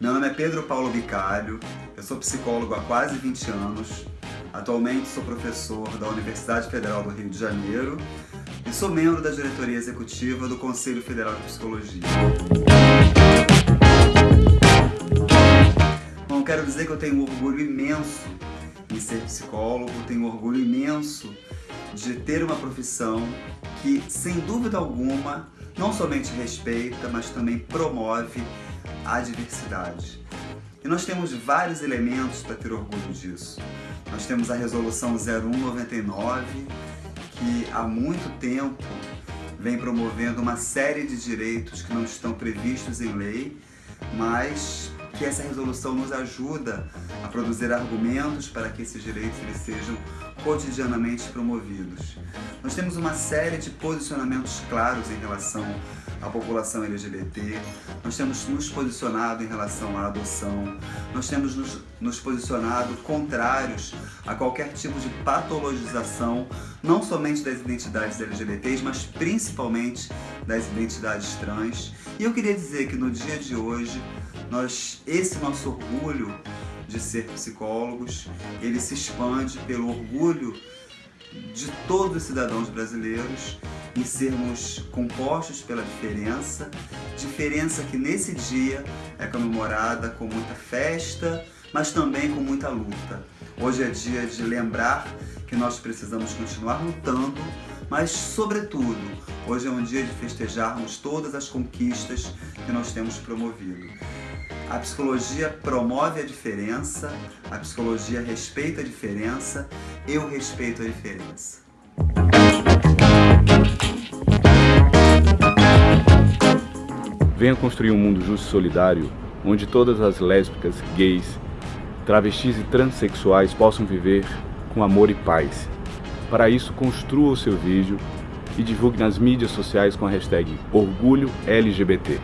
Meu nome é Pedro Paulo Bicalho, eu sou psicólogo há quase 20 anos, atualmente sou professor da Universidade Federal do Rio de Janeiro e sou membro da diretoria executiva do Conselho Federal de Psicologia. Bom, quero dizer que eu tenho um orgulho imenso em ser psicólogo, tenho um orgulho imenso de ter uma profissão que, sem dúvida alguma, não somente respeita, mas também promove a diversidade. E nós temos vários elementos para ter orgulho disso. Nós temos a Resolução 0199, que há muito tempo vem promovendo uma série de direitos que não estão previstos em lei, mas que essa resolução nos ajuda a produzir argumentos para que esses direitos eles sejam cotidianamente promovidos. Nós temos uma série de posicionamentos claros em relação à população LGBT, nós temos nos posicionado em relação à adoção, nós temos nos, nos posicionado contrários a qualquer tipo de patologização, não somente das identidades LGBTs, mas principalmente das identidades trans. E eu queria dizer que no dia de hoje, nós, esse nosso orgulho de ser psicólogos, ele se expande pelo orgulho de todos os cidadãos brasileiros em sermos compostos pela diferença, diferença que nesse dia é comemorada com muita festa, mas também com muita luta. Hoje é dia de lembrar que nós precisamos continuar lutando, mas sobretudo, hoje é um dia de festejarmos todas as conquistas que nós temos promovido. A psicologia promove a diferença, a psicologia respeita a diferença, eu respeito a diferença. Venha construir um mundo justo e solidário, onde todas as lésbicas, gays, travestis e transexuais possam viver com amor e paz. Para isso, construa o seu vídeo e divulgue nas mídias sociais com a hashtag OrgulhoLGBT.